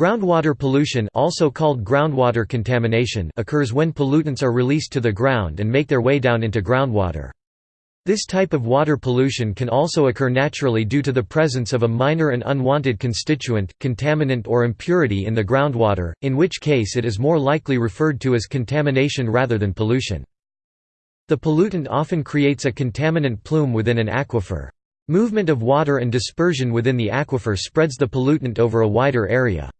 Groundwater pollution also called groundwater contamination occurs when pollutants are released to the ground and make their way down into groundwater. This type of water pollution can also occur naturally due to the presence of a minor and unwanted constituent, contaminant or impurity in the groundwater, in which case it is more likely referred to as contamination rather than pollution. The pollutant often creates a contaminant plume within an aquifer. Movement of water and dispersion within the aquifer spreads the pollutant over a wider area.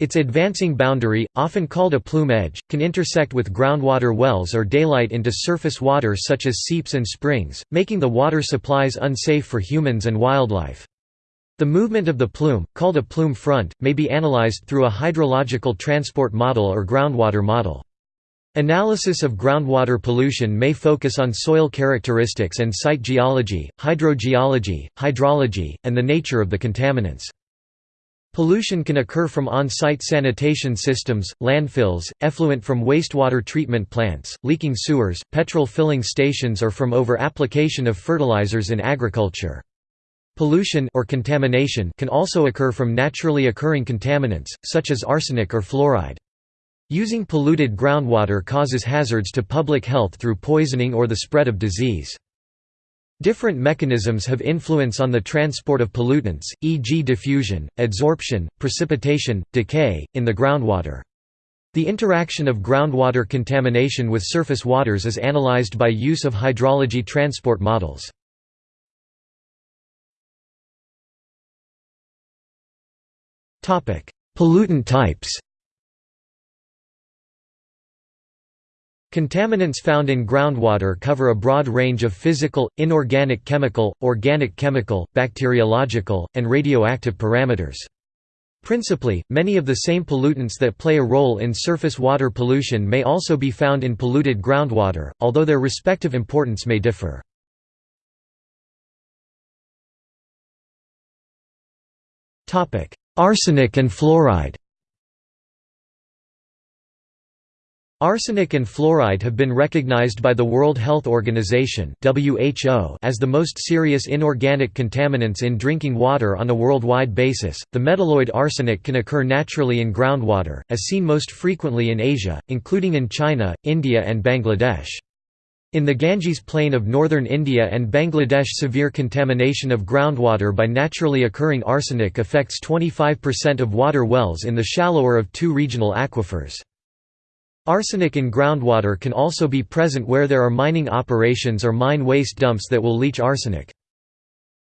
Its advancing boundary, often called a plume edge, can intersect with groundwater wells or daylight into surface water such as seeps and springs, making the water supplies unsafe for humans and wildlife. The movement of the plume, called a plume front, may be analyzed through a hydrological transport model or groundwater model. Analysis of groundwater pollution may focus on soil characteristics and site geology, hydrogeology, hydrology, and the nature of the contaminants. Pollution can occur from on-site sanitation systems, landfills, effluent from wastewater treatment plants, leaking sewers, petrol filling stations or from over-application of fertilizers in agriculture. Pollution or contamination can also occur from naturally occurring contaminants, such as arsenic or fluoride. Using polluted groundwater causes hazards to public health through poisoning or the spread of disease. Different mechanisms have influence on the transport of pollutants, e.g. diffusion, adsorption, precipitation, decay, in the groundwater. The interaction of groundwater contamination with surface waters is analyzed by use of hydrology transport models. Pollutant types Contaminants found in groundwater cover a broad range of physical, inorganic chemical, organic chemical, bacteriological, and radioactive parameters. Principally, many of the same pollutants that play a role in surface water pollution may also be found in polluted groundwater, although their respective importance may differ. Arsenic and fluoride Arsenic and fluoride have been recognized by the World Health Organization (WHO) as the most serious inorganic contaminants in drinking water on a worldwide basis. The metalloid arsenic can occur naturally in groundwater, as seen most frequently in Asia, including in China, India, and Bangladesh. In the Ganges plain of northern India and Bangladesh severe contamination of groundwater by naturally occurring arsenic affects 25% of water wells in the shallower of two regional aquifers. Arsenic in groundwater can also be present where there are mining operations or mine waste dumps that will leach arsenic.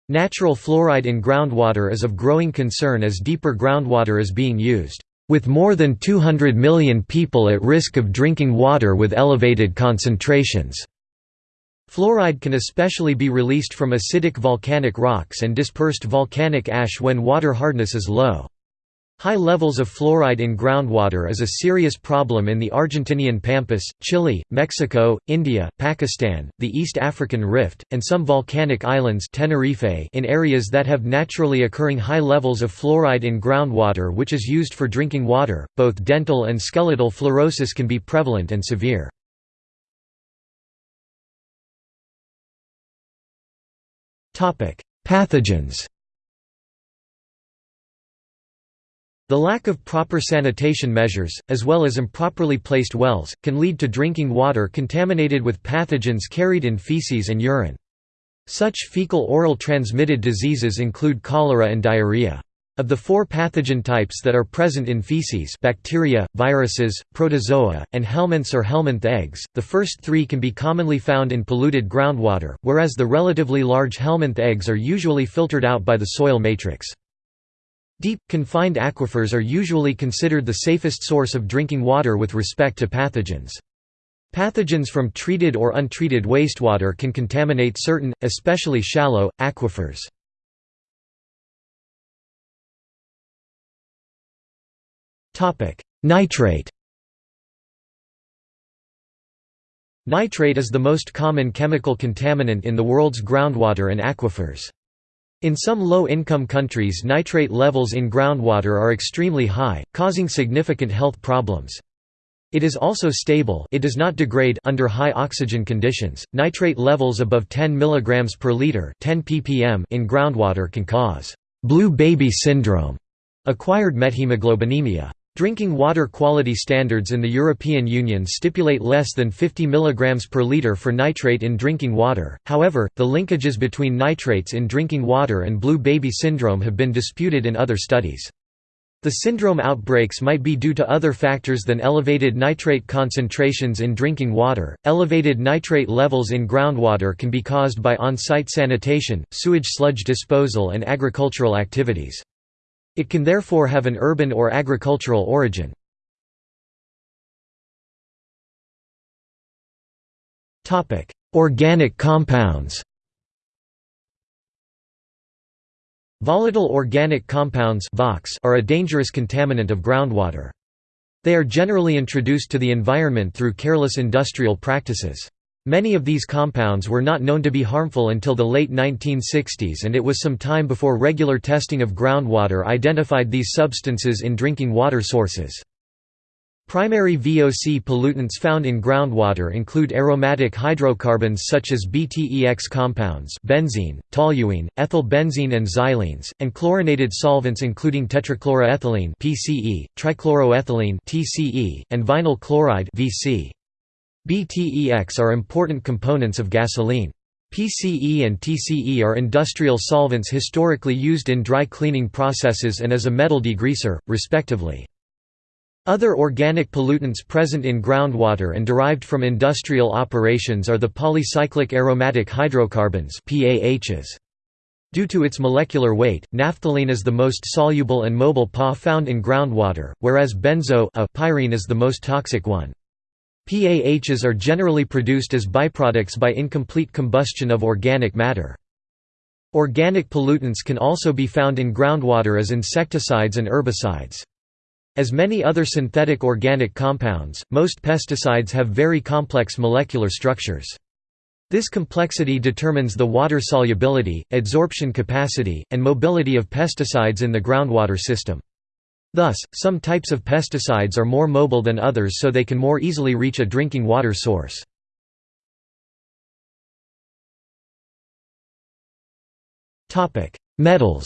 Natural fluoride in groundwater is of growing concern as deeper groundwater is being used, with more than 200 million people at risk of drinking water with elevated concentrations. Fluoride can especially be released from acidic volcanic rocks and dispersed volcanic ash when water hardness is low. High levels of fluoride in groundwater is a serious problem in the Argentinian Pampas, Chile, Mexico, India, Pakistan, the East African Rift, and some volcanic islands Tenerife in areas that have naturally occurring high levels of fluoride in groundwater which is used for drinking water. Both dental and skeletal fluorosis can be prevalent and severe. Pathogens The lack of proper sanitation measures, as well as improperly placed wells, can lead to drinking water contaminated with pathogens carried in feces and urine. Such fecal-oral transmitted diseases include cholera and diarrhea. Of the four pathogen types that are present in feces bacteria, viruses, protozoa, and helminths or helminth eggs, the first three can be commonly found in polluted groundwater, whereas the relatively large helminth eggs are usually filtered out by the soil matrix. Deep, confined aquifers are usually considered the safest source of drinking water with respect to pathogens. Pathogens from treated or untreated wastewater can contaminate certain, especially shallow, aquifers. Nitrate Nitrate is the most common chemical contaminant in the world's groundwater and aquifers. In some low-income countries nitrate levels in groundwater are extremely high, causing significant health problems. It is also stable it does not degrade under high oxygen conditions. Nitrate levels above 10 mg per liter 10 ppm in groundwater can cause «blue baby syndrome» Acquired methemoglobinemia. Drinking water quality standards in the European Union stipulate less than 50 mg per litre for nitrate in drinking water, however, the linkages between nitrates in drinking water and blue baby syndrome have been disputed in other studies. The syndrome outbreaks might be due to other factors than elevated nitrate concentrations in drinking water. Elevated nitrate levels in groundwater can be caused by on site sanitation, sewage sludge disposal, and agricultural activities. It can therefore have an urban or agricultural origin. Organic compounds Volatile organic compounds are a dangerous contaminant of groundwater. They are generally introduced to the environment through careless industrial practices. Many of these compounds were not known to be harmful until the late 1960s and it was some time before regular testing of groundwater identified these substances in drinking water sources. Primary VOC pollutants found in groundwater include aromatic hydrocarbons such as BTEX compounds benzene, toluene, ethyl benzene and xylenes, and chlorinated solvents including tetrachloroethylene PCE, trichloroethylene TCE, and vinyl chloride VC. BTEX are important components of gasoline. PCE and TCE are industrial solvents historically used in dry cleaning processes and as a metal degreaser, respectively. Other organic pollutants present in groundwater and derived from industrial operations are the polycyclic aromatic hydrocarbons PAHs. Due to its molecular weight, naphthalene is the most soluble and mobile PA found in groundwater, whereas benzo pyrene is the most toxic one. PAHs are generally produced as byproducts by incomplete combustion of organic matter. Organic pollutants can also be found in groundwater as insecticides and herbicides. As many other synthetic organic compounds, most pesticides have very complex molecular structures. This complexity determines the water solubility, adsorption capacity, and mobility of pesticides in the groundwater system. Thus, some types of pesticides are more mobile than others so they can more easily reach a drinking water source. Metals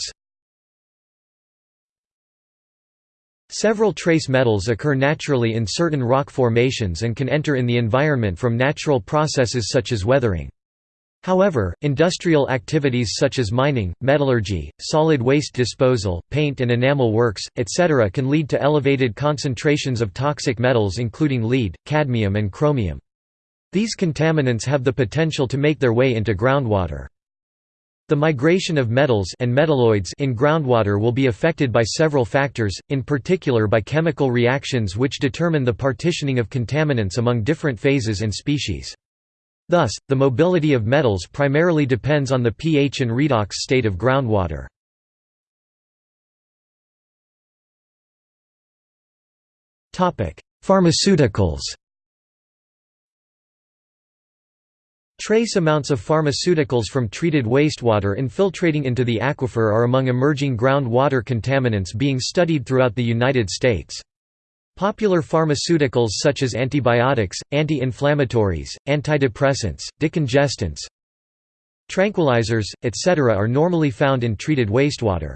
Several trace metals occur naturally in certain rock formations and can enter in the environment from natural processes such as weathering. However, industrial activities such as mining, metallurgy, solid waste disposal, paint and enamel works, etc. can lead to elevated concentrations of toxic metals including lead, cadmium and chromium. These contaminants have the potential to make their way into groundwater. The migration of metals and metalloids in groundwater will be affected by several factors, in particular by chemical reactions which determine the partitioning of contaminants among different phases and species. Thus, the mobility of metals primarily depends on the pH and redox state of groundwater. Pharmaceuticals Trace amounts of pharmaceuticals from treated wastewater infiltrating into the aquifer are among emerging groundwater contaminants being studied throughout the United States. Popular pharmaceuticals such as antibiotics, anti-inflammatories, antidepressants, decongestants, tranquilizers, etc. are normally found in treated wastewater.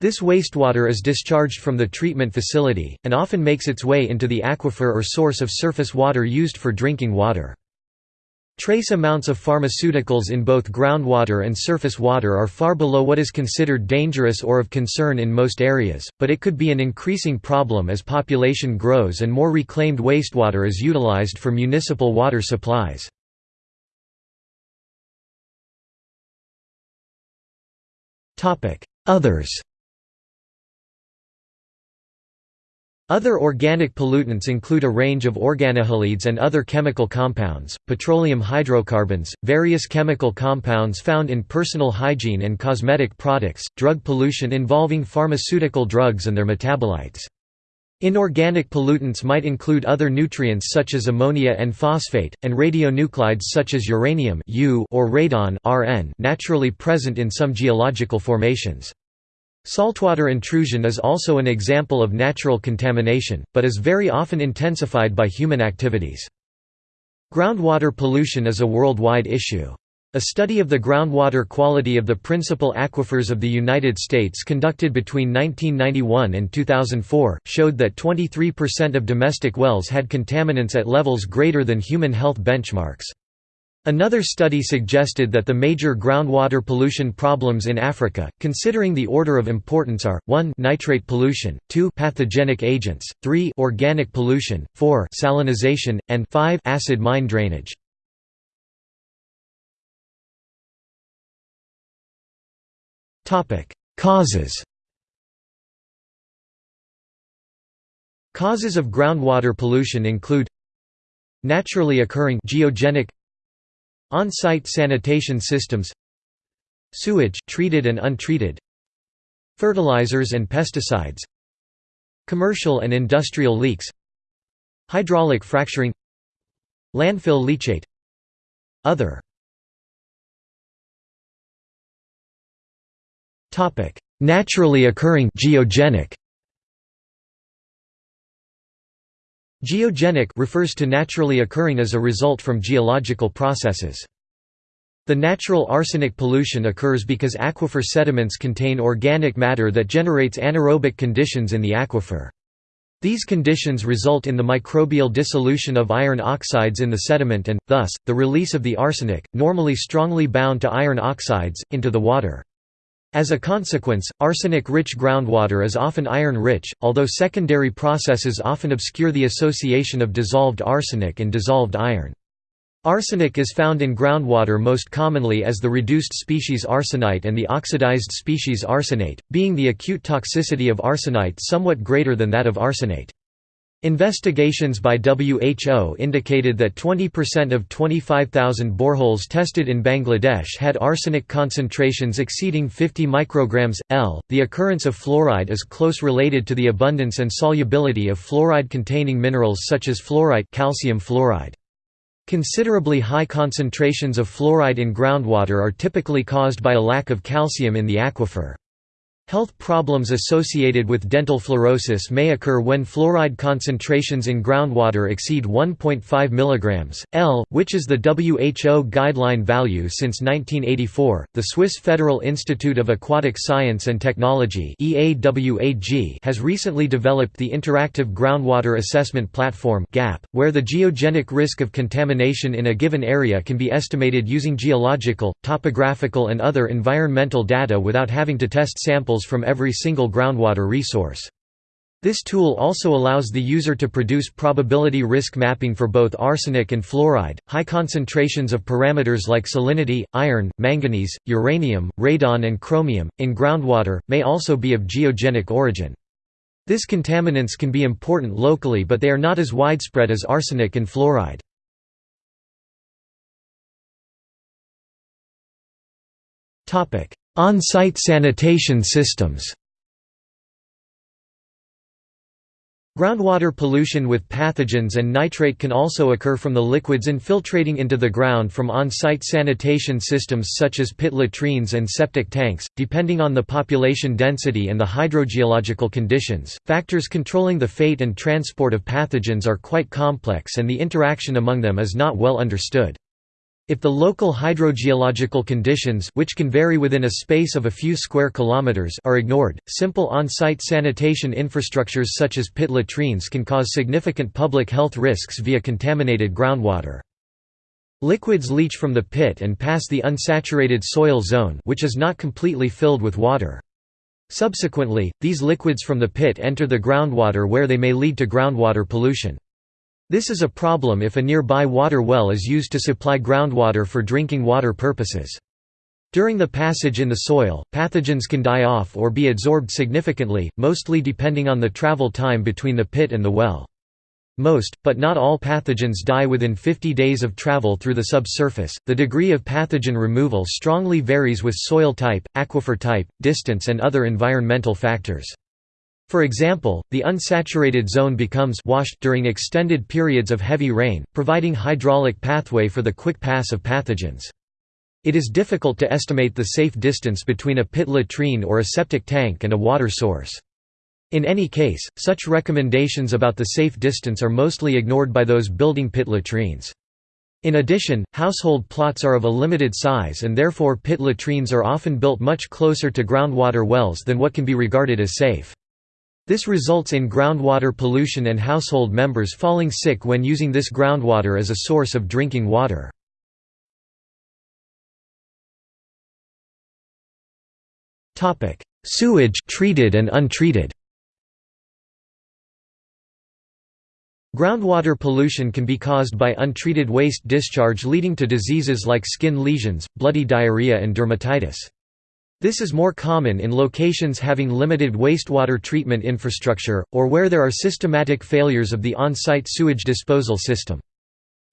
This wastewater is discharged from the treatment facility, and often makes its way into the aquifer or source of surface water used for drinking water. Trace amounts of pharmaceuticals in both groundwater and surface water are far below what is considered dangerous or of concern in most areas, but it could be an increasing problem as population grows and more reclaimed wastewater is utilized for municipal water supplies. Others Other organic pollutants include a range of organohalides and other chemical compounds, petroleum hydrocarbons, various chemical compounds found in personal hygiene and cosmetic products, drug pollution involving pharmaceutical drugs and their metabolites. Inorganic pollutants might include other nutrients such as ammonia and phosphate, and radionuclides such as uranium (U) or radon naturally present in some geological formations. Saltwater intrusion is also an example of natural contamination, but is very often intensified by human activities. Groundwater pollution is a worldwide issue. A study of the groundwater quality of the principal aquifers of the United States conducted between 1991 and 2004, showed that 23% of domestic wells had contaminants at levels greater than human health benchmarks. Another study suggested that the major groundwater pollution problems in Africa, considering the order of importance are, 1 nitrate pollution, 2 pathogenic agents, 3 organic pollution, 4 salinization, and 5 acid mine drainage. Causes Causes of groundwater pollution include Naturally occurring geogenic On-site sanitation systems Sewage treated and untreated Fertilizers and pesticides Commercial and industrial leaks Hydraulic fracturing Landfill leachate Other. Naturally occurring geogenic Geogenic refers to naturally occurring as a result from geological processes. The natural arsenic pollution occurs because aquifer sediments contain organic matter that generates anaerobic conditions in the aquifer. These conditions result in the microbial dissolution of iron oxides in the sediment and, thus, the release of the arsenic, normally strongly bound to iron oxides, into the water. As a consequence, arsenic-rich groundwater is often iron-rich, although secondary processes often obscure the association of dissolved arsenic and dissolved iron. Arsenic is found in groundwater most commonly as the reduced species arsenite and the oxidized species arsenate, being the acute toxicity of arsenite somewhat greater than that of arsenate. Investigations by WHO indicated that 20% of 25,000 boreholes tested in Bangladesh had arsenic concentrations exceeding 50 micrograms L. The occurrence of fluoride is close related to the abundance and solubility of fluoride-containing minerals such as fluorite, calcium fluoride. Considerably high concentrations of fluoride in groundwater are typically caused by a lack of calcium in the aquifer. Health problems associated with dental fluorosis may occur when fluoride concentrations in groundwater exceed 1.5 mg, L, which is the WHO guideline value since 1984. The Swiss Federal Institute of Aquatic Science and Technology has recently developed the Interactive Groundwater Assessment Platform where the geogenic risk of contamination in a given area can be estimated using geological, topographical, and other environmental data without having to test samples samples from every single groundwater resource. This tool also allows the user to produce probability risk mapping for both arsenic and fluoride. High concentrations of parameters like salinity, iron, manganese, uranium, radon, and chromium in groundwater may also be of geogenic origin. This contaminants can be important locally, but they are not as widespread as arsenic and fluoride. On-site sanitation systems Groundwater pollution with pathogens and nitrate can also occur from the liquids infiltrating into the ground from on-site sanitation systems such as pit latrines and septic tanks. Depending on the population density and the hydrogeological conditions, factors controlling the fate and transport of pathogens are quite complex and the interaction among them is not well understood. If the local hydrogeological conditions which can vary within a space of a few square kilometers are ignored, simple on-site sanitation infrastructures such as pit latrines can cause significant public health risks via contaminated groundwater. Liquids leach from the pit and pass the unsaturated soil zone which is not completely filled with water. Subsequently, these liquids from the pit enter the groundwater where they may lead to groundwater pollution. This is a problem if a nearby water well is used to supply groundwater for drinking water purposes. During the passage in the soil, pathogens can die off or be adsorbed significantly, mostly depending on the travel time between the pit and the well. Most, but not all pathogens die within 50 days of travel through the subsurface. The degree of pathogen removal strongly varies with soil type, aquifer type, distance, and other environmental factors. For example, the unsaturated zone becomes washed during extended periods of heavy rain, providing hydraulic pathway for the quick pass of pathogens. It is difficult to estimate the safe distance between a pit latrine or a septic tank and a water source. In any case, such recommendations about the safe distance are mostly ignored by those building pit latrines. In addition, household plots are of a limited size and therefore pit latrines are often built much closer to groundwater wells than what can be regarded as safe. This results in groundwater pollution and household members falling sick when using this groundwater as a source of drinking water. Topic: Sewage treated and untreated. Groundwater pollution can be caused by untreated waste discharge leading to diseases like skin lesions, bloody diarrhea and dermatitis. This is more common in locations having limited wastewater treatment infrastructure, or where there are systematic failures of the on-site sewage disposal system.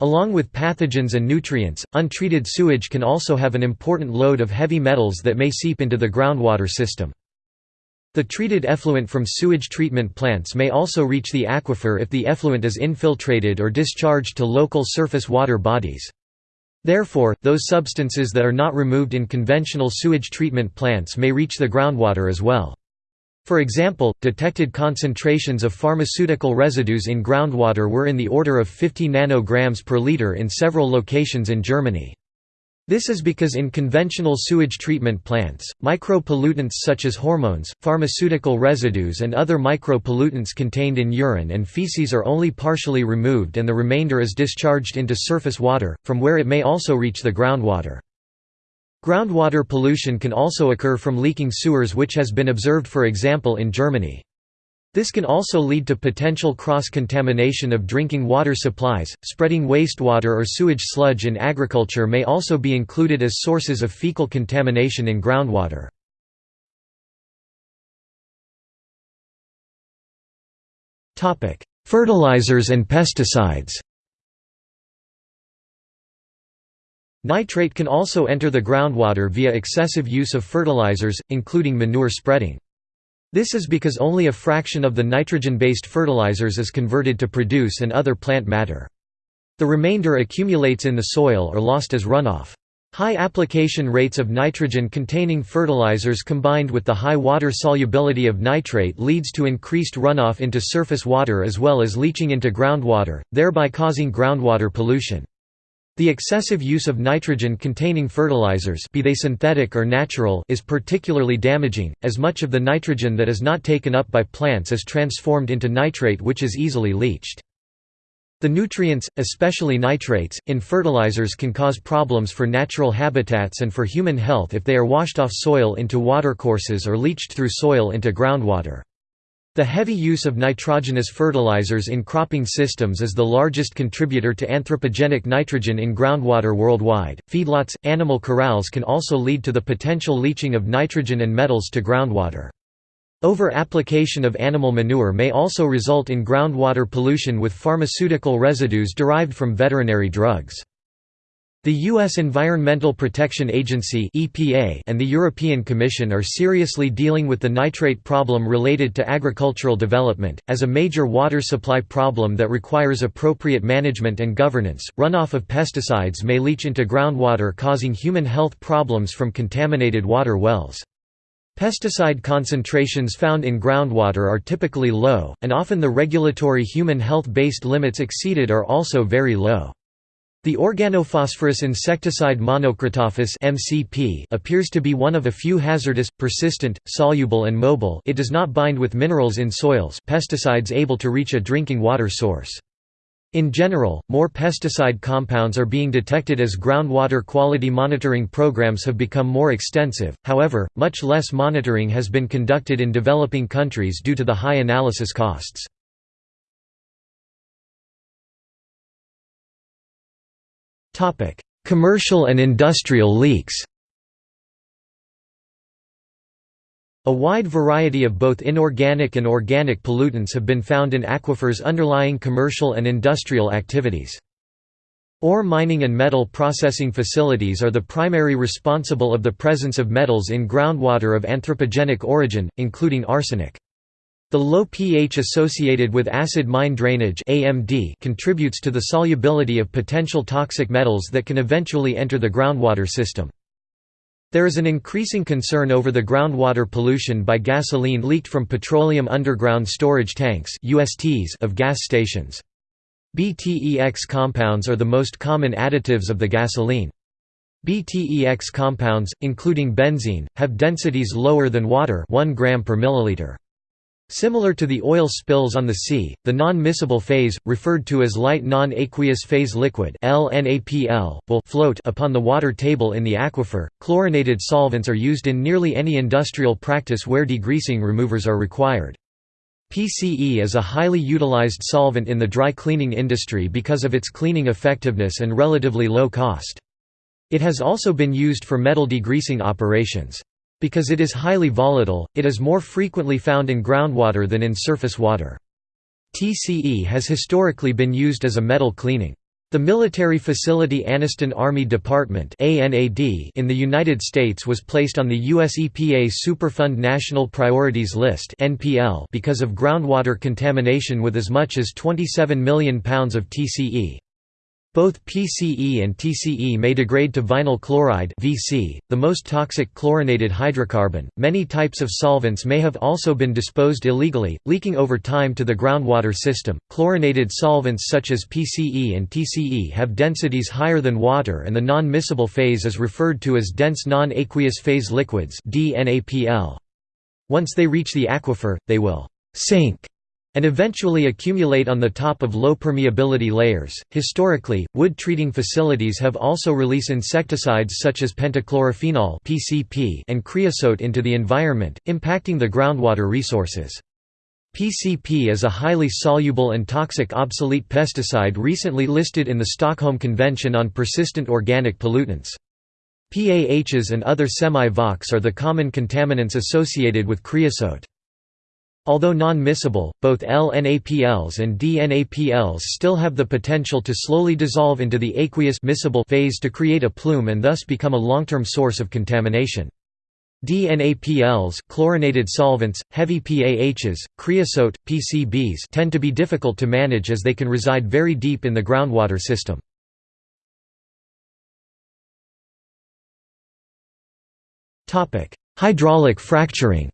Along with pathogens and nutrients, untreated sewage can also have an important load of heavy metals that may seep into the groundwater system. The treated effluent from sewage treatment plants may also reach the aquifer if the effluent is infiltrated or discharged to local surface water bodies. Therefore, those substances that are not removed in conventional sewage treatment plants may reach the groundwater as well. For example, detected concentrations of pharmaceutical residues in groundwater were in the order of 50 nanograms per liter in several locations in Germany. This is because in conventional sewage treatment plants, micropollutants such as hormones, pharmaceutical residues and other micropollutants contained in urine and feces are only partially removed and the remainder is discharged into surface water, from where it may also reach the groundwater. Groundwater pollution can also occur from leaking sewers which has been observed for example in Germany. This can also lead to potential cross-contamination of drinking water supplies. Spreading wastewater or sewage sludge in agriculture may also be included as sources of fecal contamination in groundwater. Topic: Fertilizers and pesticides. Nitrate can also enter the groundwater via excessive use of fertilizers, including manure spreading. This is because only a fraction of the nitrogen-based fertilizers is converted to produce and other plant matter. The remainder accumulates in the soil or lost as runoff. High application rates of nitrogen-containing fertilizers combined with the high water solubility of nitrate leads to increased runoff into surface water as well as leaching into groundwater, thereby causing groundwater pollution. The excessive use of nitrogen-containing fertilizers be they synthetic or natural is particularly damaging, as much of the nitrogen that is not taken up by plants is transformed into nitrate which is easily leached. The nutrients, especially nitrates, in fertilizers can cause problems for natural habitats and for human health if they are washed off soil into watercourses or leached through soil into groundwater. The heavy use of nitrogenous fertilizers in cropping systems is the largest contributor to anthropogenic nitrogen in groundwater worldwide. Feedlots, animal corrals can also lead to the potential leaching of nitrogen and metals to groundwater. Over-application of animal manure may also result in groundwater pollution with pharmaceutical residues derived from veterinary drugs. The U.S. Environmental Protection Agency and the European Commission are seriously dealing with the nitrate problem related to agricultural development, as a major water supply problem that requires appropriate management and governance. Runoff of pesticides may leach into groundwater, causing human health problems from contaminated water wells. Pesticide concentrations found in groundwater are typically low, and often the regulatory human health-based limits exceeded are also very low. The organophosphorus insecticide Monocrotophos (MCP) appears to be one of a few hazardous, persistent, soluble and mobile it does not bind with minerals in soils pesticides able to reach a drinking water source. In general, more pesticide compounds are being detected as groundwater quality monitoring programs have become more extensive, however, much less monitoring has been conducted in developing countries due to the high analysis costs. Topic: Commercial and industrial leaks. A wide variety of both inorganic and organic pollutants have been found in aquifers underlying commercial and industrial activities. Ore mining and metal processing facilities are the primary responsible of the presence of metals in groundwater of anthropogenic origin, including arsenic. The low pH associated with acid mine drainage AMD contributes to the solubility of potential toxic metals that can eventually enter the groundwater system. There is an increasing concern over the groundwater pollution by gasoline leaked from petroleum underground storage tanks (USTs) of gas stations. BTEX compounds are the most common additives of the gasoline. BTEX compounds, including benzene, have densities lower than water 1 gram per milliliter. Similar to the oil spills on the sea, the non-miscible phase, referred to as light non-aqueous phase liquid will float upon the water table in the aquifer. Chlorinated solvents are used in nearly any industrial practice where degreasing removers are required. PCE is a highly utilized solvent in the dry cleaning industry because of its cleaning effectiveness and relatively low cost. It has also been used for metal degreasing operations. Because it is highly volatile, it is more frequently found in groundwater than in surface water. TCE has historically been used as a metal cleaning. The military facility Anniston Army Department in the United States was placed on the US EPA Superfund National Priorities List because of groundwater contamination with as much as 27 million pounds of TCE. Both PCE and TCE may degrade to vinyl chloride (VC), the most toxic chlorinated hydrocarbon. Many types of solvents may have also been disposed illegally, leaking over time to the groundwater system. Chlorinated solvents such as PCE and TCE have densities higher than water and the non-miscible phase is referred to as dense non-aqueous phase liquids (DNAPL). Once they reach the aquifer, they will sink and eventually accumulate on the top of low permeability layers. Historically, wood treating facilities have also released insecticides such as pentachlorophenol (PCP) and creosote into the environment, impacting the groundwater resources. PCP is a highly soluble and toxic obsolete pesticide recently listed in the Stockholm Convention on Persistent Organic Pollutants. PAHs and other semi-VOCs are the common contaminants associated with creosote. Although non-miscible, both LNAPLs and DNAPLs still have the potential to slowly dissolve into the aqueous phase to create a plume and thus become a long-term source of contamination. DNAPLs, chlorinated solvents, heavy PAHs, creosote, PCBs tend to be difficult to manage as they can reside very deep in the groundwater system. Hydraulic fracturing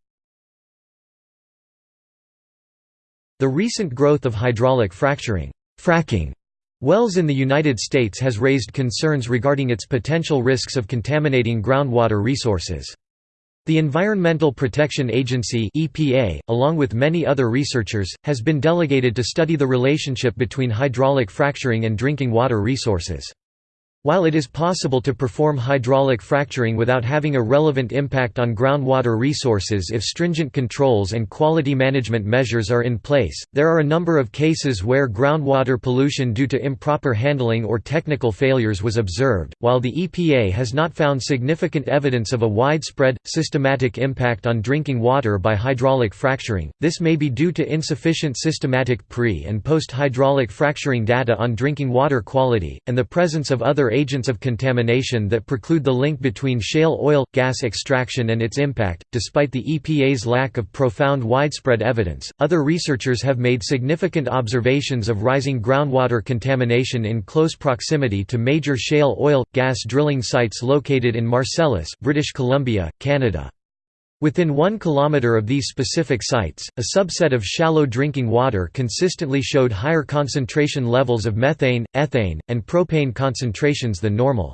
The recent growth of hydraulic fracturing fracking wells in the United States has raised concerns regarding its potential risks of contaminating groundwater resources. The Environmental Protection Agency EPA, along with many other researchers, has been delegated to study the relationship between hydraulic fracturing and drinking water resources. While it is possible to perform hydraulic fracturing without having a relevant impact on groundwater resources if stringent controls and quality management measures are in place, there are a number of cases where groundwater pollution due to improper handling or technical failures was observed. While the EPA has not found significant evidence of a widespread, systematic impact on drinking water by hydraulic fracturing, this may be due to insufficient systematic pre- and post-hydraulic fracturing data on drinking water quality, and the presence of other agents of contamination that preclude the link between shale oil gas extraction and its impact. Despite the EPA's lack of profound widespread evidence, other researchers have made significant observations of rising groundwater contamination in close proximity to major shale oil gas drilling sites located in Marcellus, British Columbia, Canada. Within one kilometre of these specific sites, a subset of shallow drinking water consistently showed higher concentration levels of methane, ethane, and propane concentrations than normal.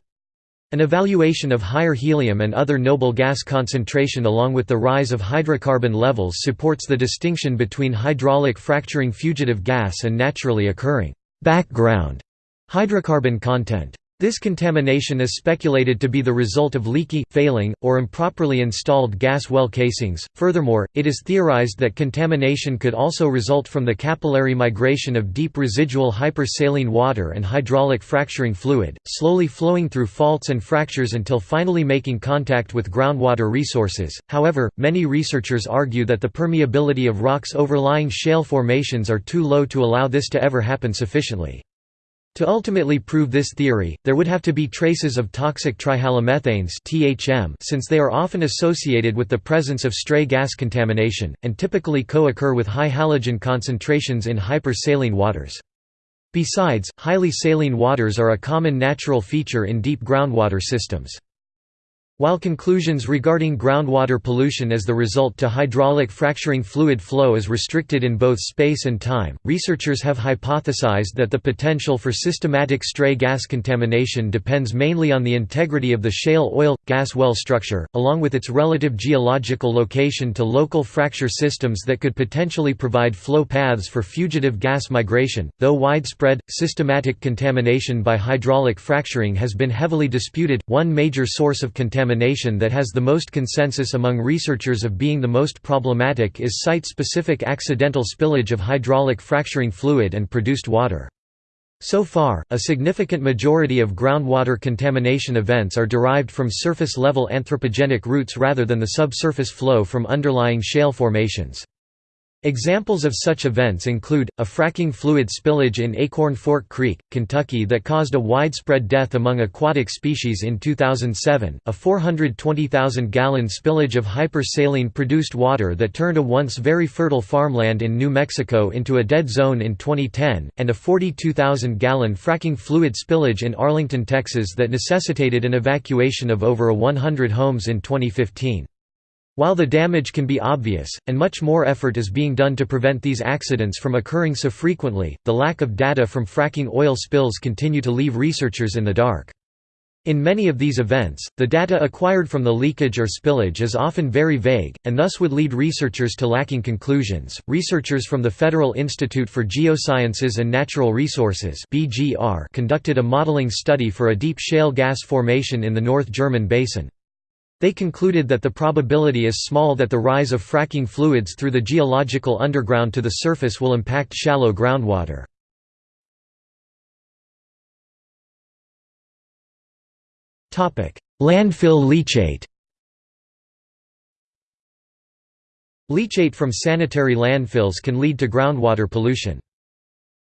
An evaluation of higher helium and other noble gas concentration along with the rise of hydrocarbon levels supports the distinction between hydraulic fracturing fugitive gas and naturally occurring background hydrocarbon content. This contamination is speculated to be the result of leaky, failing, or improperly installed gas well casings. Furthermore, it is theorized that contamination could also result from the capillary migration of deep residual hypersaline water and hydraulic fracturing fluid, slowly flowing through faults and fractures until finally making contact with groundwater resources. However, many researchers argue that the permeability of rocks overlying shale formations are too low to allow this to ever happen sufficiently. To ultimately prove this theory, there would have to be traces of toxic trihalomethanes since they are often associated with the presence of stray gas contamination, and typically co-occur with high halogen concentrations in hypersaline waters. Besides, highly saline waters are a common natural feature in deep groundwater systems. While conclusions regarding groundwater pollution as the result to hydraulic fracturing fluid flow is restricted in both space and time, researchers have hypothesized that the potential for systematic stray gas contamination depends mainly on the integrity of the shale oil gas well structure, along with its relative geological location to local fracture systems that could potentially provide flow paths for fugitive gas migration. Though widespread, systematic contamination by hydraulic fracturing has been heavily disputed, one major source of contamination contamination that has the most consensus among researchers of being the most problematic is site-specific accidental spillage of hydraulic fracturing fluid and produced water. So far, a significant majority of groundwater contamination events are derived from surface-level anthropogenic routes rather than the subsurface flow from underlying shale formations. Examples of such events include, a fracking fluid spillage in Acorn Fork Creek, Kentucky that caused a widespread death among aquatic species in 2007, a 420,000-gallon spillage of hypersaline produced water that turned a once very fertile farmland in New Mexico into a dead zone in 2010, and a 42,000-gallon fracking fluid spillage in Arlington, Texas that necessitated an evacuation of over 100 homes in 2015. While the damage can be obvious, and much more effort is being done to prevent these accidents from occurring so frequently, the lack of data from fracking oil spills continue to leave researchers in the dark. In many of these events, the data acquired from the leakage or spillage is often very vague, and thus would lead researchers to lacking conclusions. Researchers from the Federal Institute for Geosciences and Natural Resources (BGR) conducted a modeling study for a deep shale gas formation in the North German Basin. They concluded that the probability is small that the rise of fracking fluids through the geological underground to the surface will impact shallow groundwater. Landfill leachate Leachate from sanitary landfills can lead to groundwater pollution.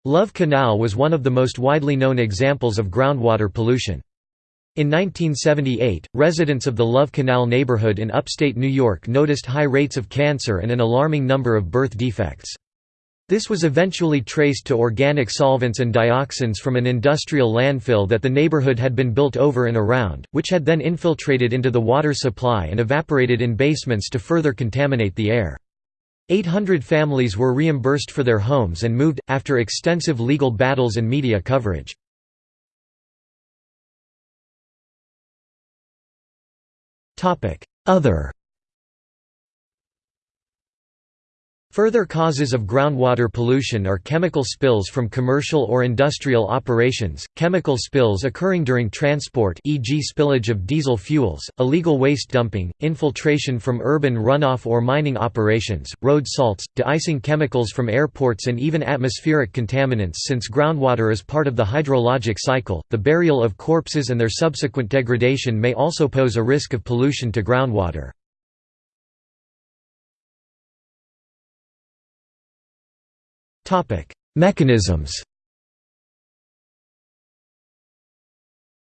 Love Canal was one of the most widely known examples of groundwater pollution. In 1978, residents of the Love Canal neighborhood in upstate New York noticed high rates of cancer and an alarming number of birth defects. This was eventually traced to organic solvents and dioxins from an industrial landfill that the neighborhood had been built over and around, which had then infiltrated into the water supply and evaporated in basements to further contaminate the air. 800 families were reimbursed for their homes and moved, after extensive legal battles and media coverage. Other Further causes of groundwater pollution are chemical spills from commercial or industrial operations, chemical spills occurring during transport e.g. spillage of diesel fuels, illegal waste dumping, infiltration from urban runoff or mining operations, road salts, de-icing chemicals from airports and even atmospheric contaminants since groundwater is part of the hydrologic cycle, the burial of corpses and their subsequent degradation may also pose a risk of pollution to groundwater. Mechanisms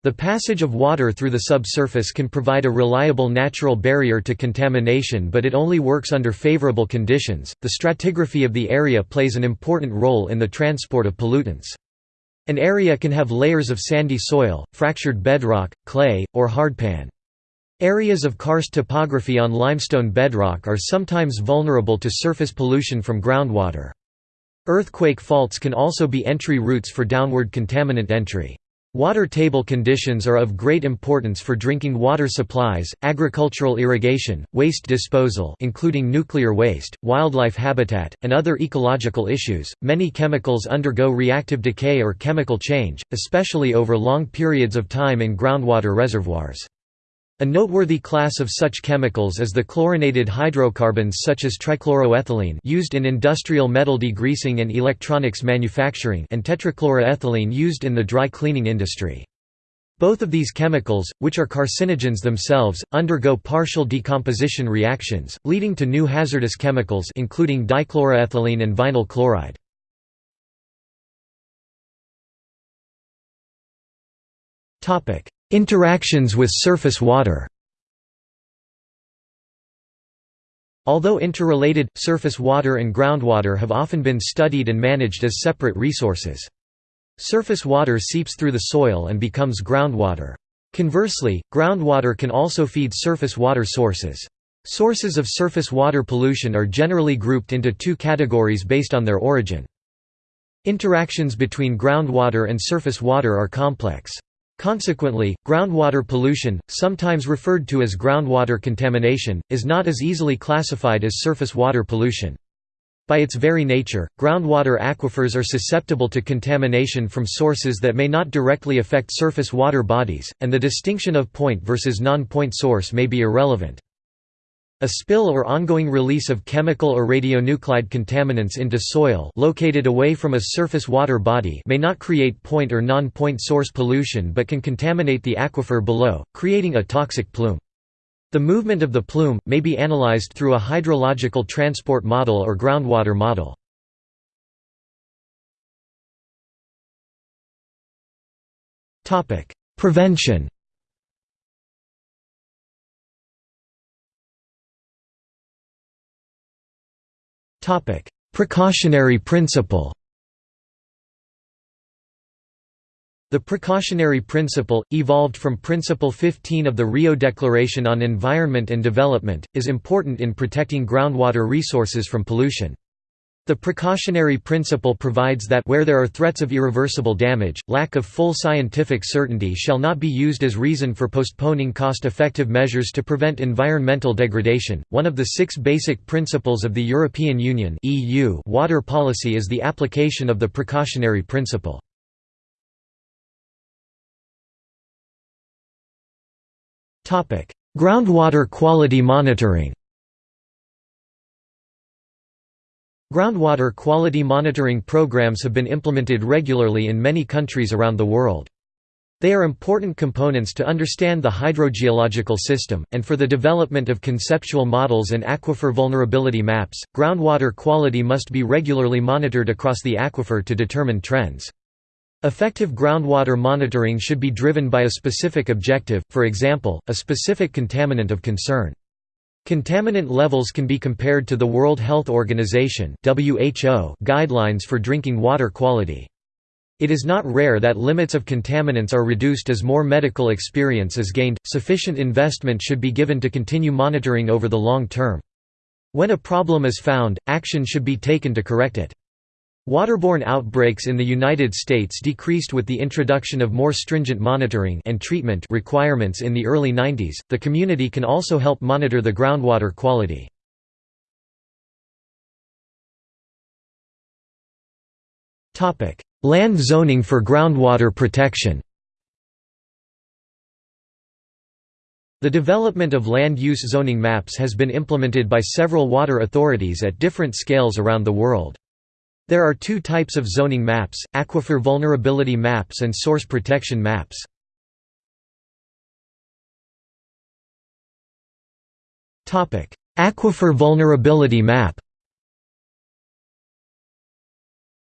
The passage of water through the subsurface can provide a reliable natural barrier to contamination but it only works under favorable conditions. The stratigraphy of the area plays an important role in the transport of pollutants. An area can have layers of sandy soil, fractured bedrock, clay, or hardpan. Areas of karst topography on limestone bedrock are sometimes vulnerable to surface pollution from groundwater. Earthquake faults can also be entry routes for downward contaminant entry. Water table conditions are of great importance for drinking water supplies, agricultural irrigation, waste disposal including nuclear waste, wildlife habitat, and other ecological issues. Many chemicals undergo reactive decay or chemical change, especially over long periods of time in groundwater reservoirs. A noteworthy class of such chemicals is the chlorinated hydrocarbons such as trichloroethylene used in industrial metal degreasing and electronics manufacturing and tetrachloroethylene used in the dry cleaning industry. Both of these chemicals, which are carcinogens themselves, undergo partial decomposition reactions, leading to new hazardous chemicals including dichloroethylene and vinyl chloride. Interactions with surface water Although interrelated, surface water and groundwater have often been studied and managed as separate resources. Surface water seeps through the soil and becomes groundwater. Conversely, groundwater can also feed surface water sources. Sources of surface water pollution are generally grouped into two categories based on their origin. Interactions between groundwater and surface water are complex. Consequently, groundwater pollution, sometimes referred to as groundwater contamination, is not as easily classified as surface water pollution. By its very nature, groundwater aquifers are susceptible to contamination from sources that may not directly affect surface water bodies, and the distinction of point versus non-point source may be irrelevant. A spill or ongoing release of chemical or radionuclide contaminants into soil located away from a surface water body may not create point or non-point source pollution but can contaminate the aquifer below, creating a toxic plume. The movement of the plume, may be analyzed through a hydrological transport model or groundwater model. Prevention Precautionary principle The precautionary principle, evolved from Principle 15 of the Rio Declaration on Environment and Development, is important in protecting groundwater resources from pollution. The precautionary principle provides that where there are threats of irreversible damage, lack of full scientific certainty shall not be used as reason for postponing cost-effective measures to prevent environmental degradation. One of the six basic principles of the European Union (EU) water policy is the application of the precautionary principle. Topic: Groundwater quality monitoring Groundwater quality monitoring programs have been implemented regularly in many countries around the world. They are important components to understand the hydrogeological system, and for the development of conceptual models and aquifer vulnerability maps, groundwater quality must be regularly monitored across the aquifer to determine trends. Effective groundwater monitoring should be driven by a specific objective, for example, a specific contaminant of concern. Contaminant levels can be compared to the World Health Organization guidelines for drinking water quality. It is not rare that limits of contaminants are reduced as more medical experience is gained. Sufficient investment should be given to continue monitoring over the long term. When a problem is found, action should be taken to correct it. Waterborne outbreaks in the United States decreased with the introduction of more stringent monitoring and treatment requirements in the early 90s. The community can also help monitor the groundwater quality. Topic: Land zoning for groundwater protection. The development of land use zoning maps has been implemented by several water authorities at different scales around the world. There are two types of zoning maps, aquifer vulnerability maps and source protection maps. Aquifer vulnerability map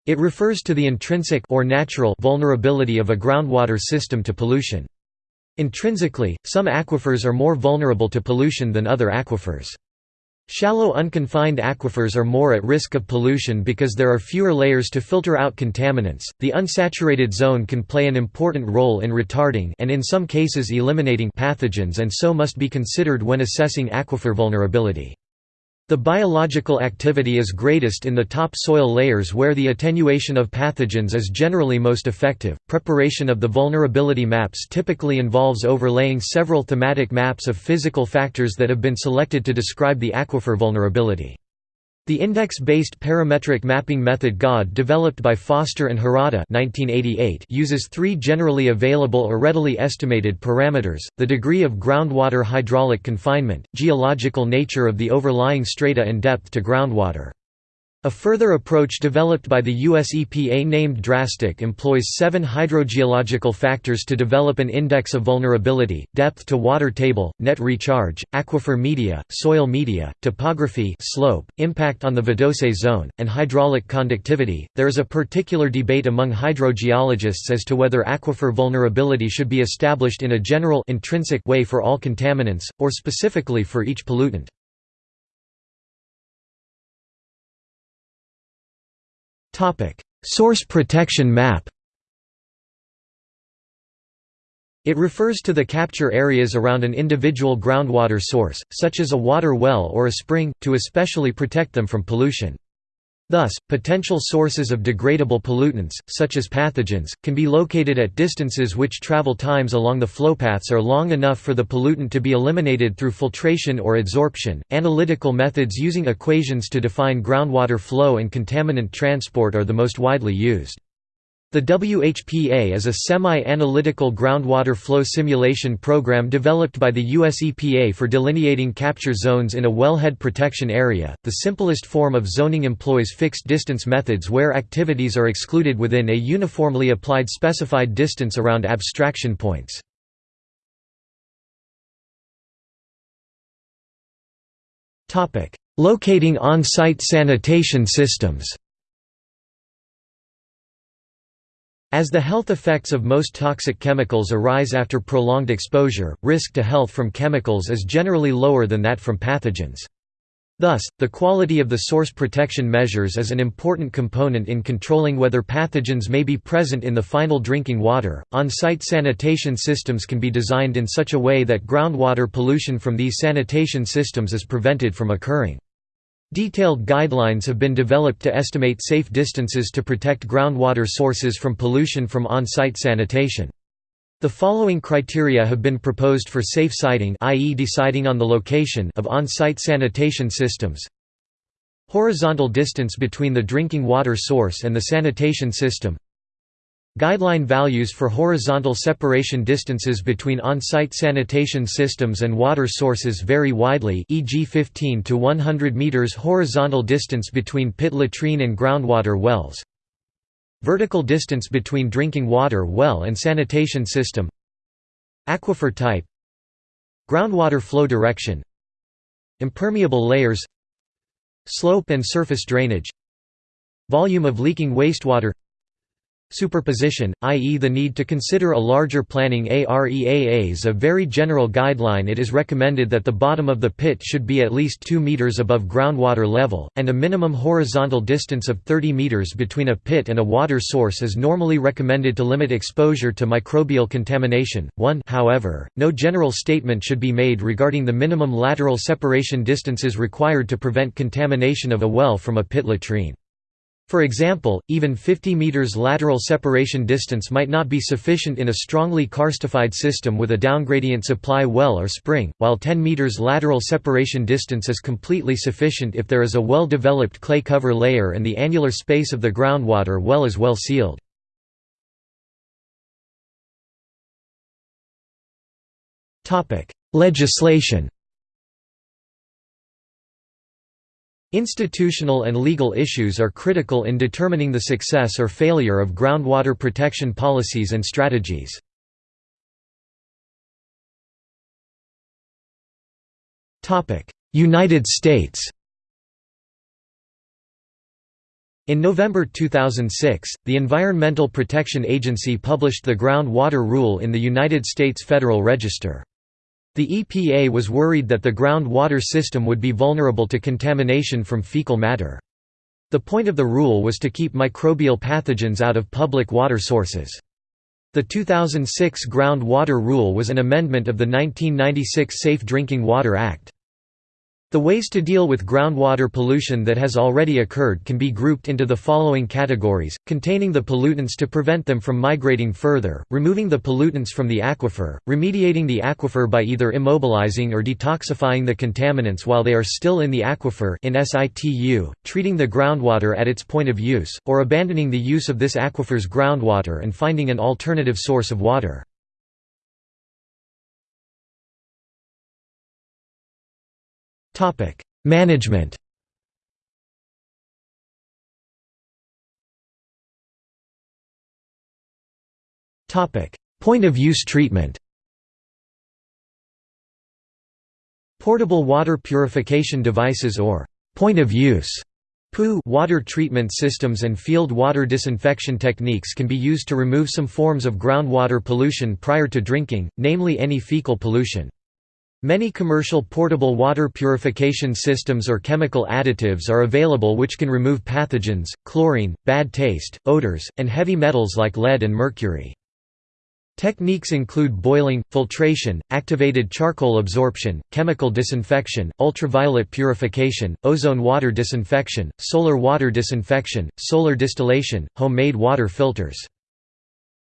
It refers to the intrinsic or natural vulnerability of a groundwater system to pollution. Intrinsically, some aquifers are more vulnerable to pollution than other aquifers. Shallow unconfined aquifers are more at risk of pollution because there are fewer layers to filter out contaminants. The unsaturated zone can play an important role in retarding and in some cases eliminating pathogens and so must be considered when assessing aquifer vulnerability. The biological activity is greatest in the top soil layers where the attenuation of pathogens is generally most effective. Preparation of the vulnerability maps typically involves overlaying several thematic maps of physical factors that have been selected to describe the aquifer vulnerability. The index-based parametric mapping method GOD developed by Foster and Hirata 1988 uses three generally available or readily estimated parameters, the degree of groundwater hydraulic confinement, geological nature of the overlying strata and depth to groundwater. A further approach developed by the US EPA named DRASTIC employs seven hydrogeological factors to develop an index of vulnerability, depth to water table, net recharge, aquifer media, soil media, topography slope, impact on the vadose zone, and hydraulic conductivity. There is a particular debate among hydrogeologists as to whether aquifer vulnerability should be established in a general intrinsic way for all contaminants, or specifically for each pollutant. Source protection map. It refers to the capture areas around an individual groundwater source, such as a water well or a spring, to especially protect them from pollution. Thus, potential sources of degradable pollutants, such as pathogens, can be located at distances which travel times along the flowpaths are long enough for the pollutant to be eliminated through filtration or adsorption. Analytical methods using equations to define groundwater flow and contaminant transport are the most widely used. The WHPA is a semi-analytical groundwater flow simulation program developed by the US EPA for delineating capture zones in a wellhead protection area. The simplest form of zoning employs fixed distance methods where activities are excluded within a uniformly applied specified distance around abstraction points. Topic: Locating on-site sanitation systems. As the health effects of most toxic chemicals arise after prolonged exposure, risk to health from chemicals is generally lower than that from pathogens. Thus, the quality of the source protection measures is an important component in controlling whether pathogens may be present in the final drinking water. On site sanitation systems can be designed in such a way that groundwater pollution from these sanitation systems is prevented from occurring. Detailed guidelines have been developed to estimate safe distances to protect groundwater sources from pollution from on-site sanitation. The following criteria have been proposed for safe siting i.e. deciding on the location of on-site sanitation systems. Horizontal distance between the drinking water source and the sanitation system Guideline values for horizontal separation distances between on-site sanitation systems and water sources vary widely e.g. 15 to 100 meters horizontal distance between pit latrine and groundwater wells. Vertical distance between drinking water well and sanitation system. Aquifer type. Groundwater flow direction. Impermeable layers. Slope and surface drainage. Volume of leaking wastewater Superposition, i.e. the need to consider a larger planning AREAA is a very general guideline it is recommended that the bottom of the pit should be at least 2 meters above groundwater level, and a minimum horizontal distance of 30 meters between a pit and a water source is normally recommended to limit exposure to microbial contamination. 1 However, no general statement should be made regarding the minimum lateral separation distances required to prevent contamination of a well from a pit latrine. For example, even 50 meters lateral separation distance might not be sufficient in a strongly karstified system with a downgradient supply well or spring, while 10 meters lateral separation distance is completely sufficient if there is a well-developed clay cover layer and the annular space of the groundwater well is well sealed. Legislation Institutional and legal issues are critical in determining the success or failure of groundwater protection policies and strategies. United States In November 2006, the Environmental Protection Agency published the Groundwater Rule in the United States Federal Register. The EPA was worried that the groundwater system would be vulnerable to contamination from fecal matter. The point of the rule was to keep microbial pathogens out of public water sources. The 2006 Groundwater Rule was an amendment of the 1996 Safe Drinking Water Act. The ways to deal with groundwater pollution that has already occurred can be grouped into the following categories, containing the pollutants to prevent them from migrating further, removing the pollutants from the aquifer, remediating the aquifer by either immobilizing or detoxifying the contaminants while they are still in the aquifer in situ, treating the groundwater at its point of use, or abandoning the use of this aquifer's groundwater and finding an alternative source of water. Topic: Management. Topic: Point of use treatment. Portable water purification devices or point of use water treatment systems and field water disinfection techniques can be used to remove some forms of groundwater pollution prior to drinking, namely any fecal pollution. Many commercial portable water purification systems or chemical additives are available which can remove pathogens, chlorine, bad taste, odors, and heavy metals like lead and mercury. Techniques include boiling, filtration, activated charcoal absorption, chemical disinfection, ultraviolet purification, ozone water disinfection, solar water disinfection, solar distillation, homemade water filters.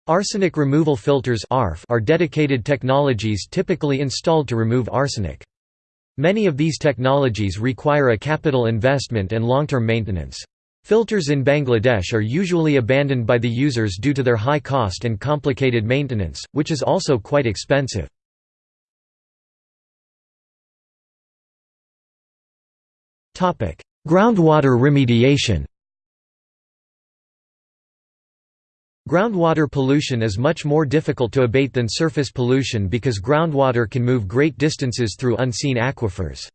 Arsenic removal filters are dedicated technologies typically installed to remove arsenic. Many of these technologies require a capital investment and long-term maintenance. Filters in Bangladesh are usually abandoned by the users due to their high cost and complicated maintenance, which is also quite expensive. Groundwater remediation Groundwater pollution is much more difficult to abate than surface pollution because groundwater can move great distances through unseen aquifers.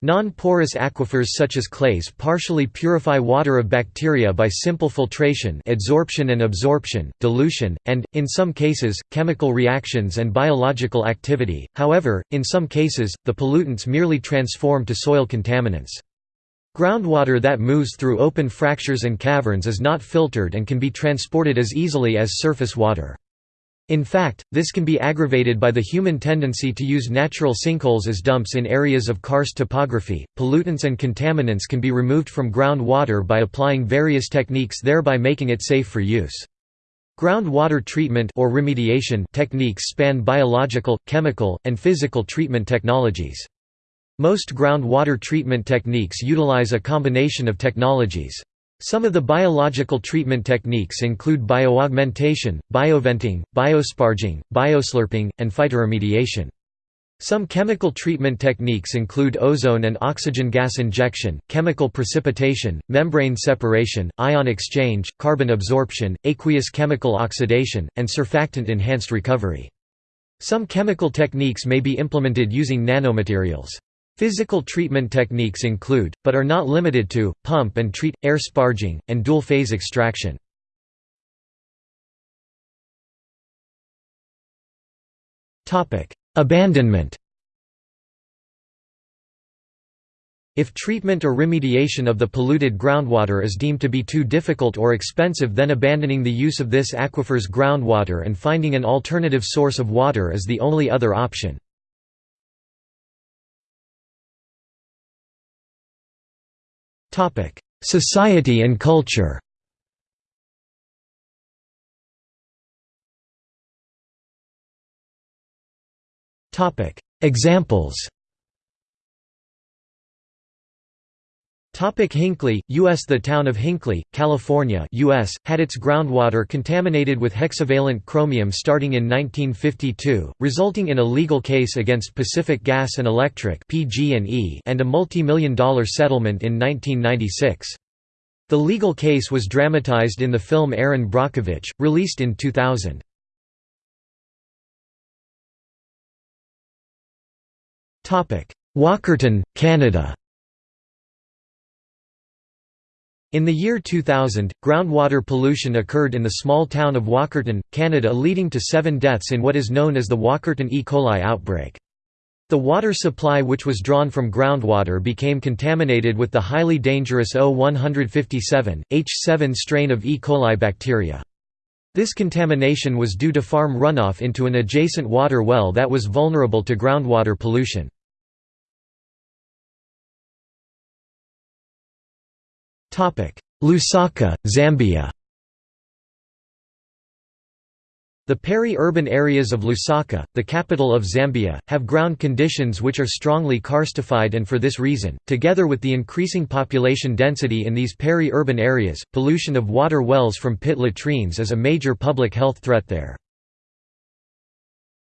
Non-porous aquifers such as clays partially purify water of bacteria by simple filtration adsorption and absorption, dilution, and, in some cases, chemical reactions and biological activity, however, in some cases, the pollutants merely transform to soil contaminants. Groundwater that moves through open fractures and caverns is not filtered and can be transported as easily as surface water. In fact, this can be aggravated by the human tendency to use natural sinkholes as dumps in areas of karst topography. Pollutants and contaminants can be removed from groundwater by applying various techniques thereby making it safe for use. Groundwater treatment or remediation techniques span biological, chemical, and physical treatment technologies. Most groundwater treatment techniques utilize a combination of technologies. Some of the biological treatment techniques include bioaugmentation, bioventing, biosparging, bioslurping, and phytoremediation. Some chemical treatment techniques include ozone and oxygen gas injection, chemical precipitation, membrane separation, ion exchange, carbon absorption, aqueous chemical oxidation, and surfactant-enhanced recovery. Some chemical techniques may be implemented using nanomaterials. Physical treatment techniques include, but are not limited to, pump and treat, air sparging, and dual-phase extraction. Abandonment If treatment or remediation of the polluted groundwater is deemed to be too difficult or expensive then abandoning the use of this aquifer's groundwater and finding an alternative source of water is the only other option. Society and culture. Examples Topic Hinkley, U.S. The town of Hinkley, California US, had its groundwater contaminated with hexavalent chromium starting in 1952, resulting in a legal case against Pacific Gas and Electric and a multi-million dollar settlement in 1996. The legal case was dramatized in the film Erin Brockovich, released in 2000. Walkerton, Canada In the year 2000, groundwater pollution occurred in the small town of Walkerton, Canada leading to seven deaths in what is known as the Walkerton E. coli outbreak. The water supply which was drawn from groundwater became contaminated with the highly dangerous O157, H7 strain of E. coli bacteria. This contamination was due to farm runoff into an adjacent water well that was vulnerable to groundwater pollution. Lusaka, Zambia The peri-urban areas of Lusaka, the capital of Zambia, have ground conditions which are strongly karstified and for this reason, together with the increasing population density in these peri-urban areas, pollution of water wells from pit latrines is a major public health threat there.